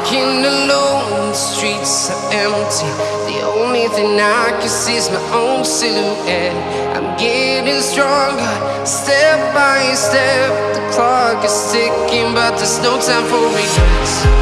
Walking alone, the streets are empty. The only thing I can see is my own silhouette. I'm getting stronger, step by step. The clock is ticking, but there's no time for regrets.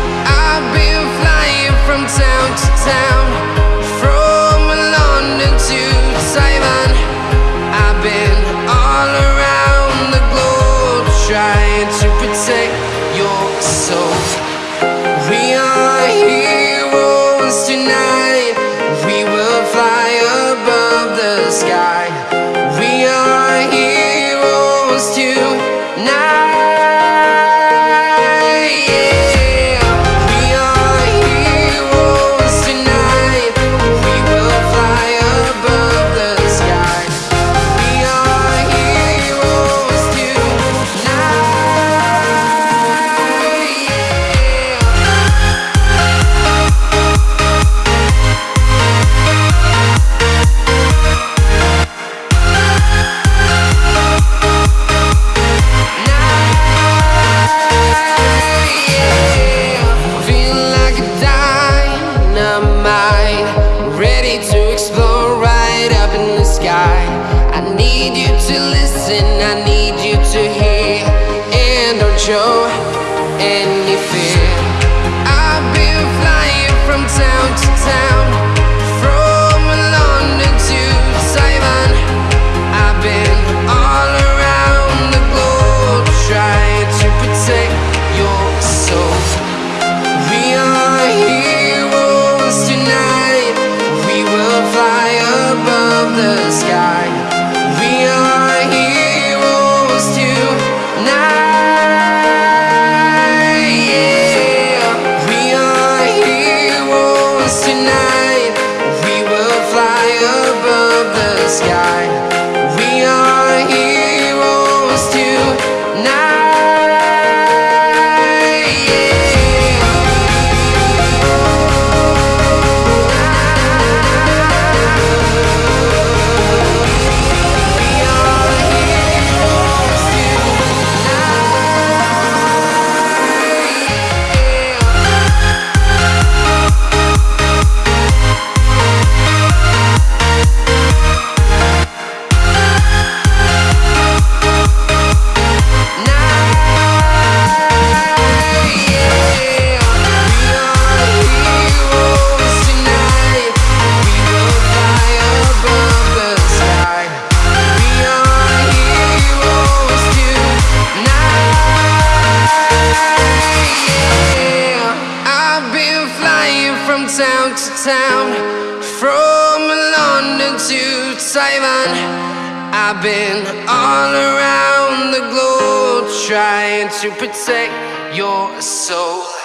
You to listen, I need you to hear, and don't show any fear. From town to town, from London to Taiwan. I've been all around the globe trying to protect your soul.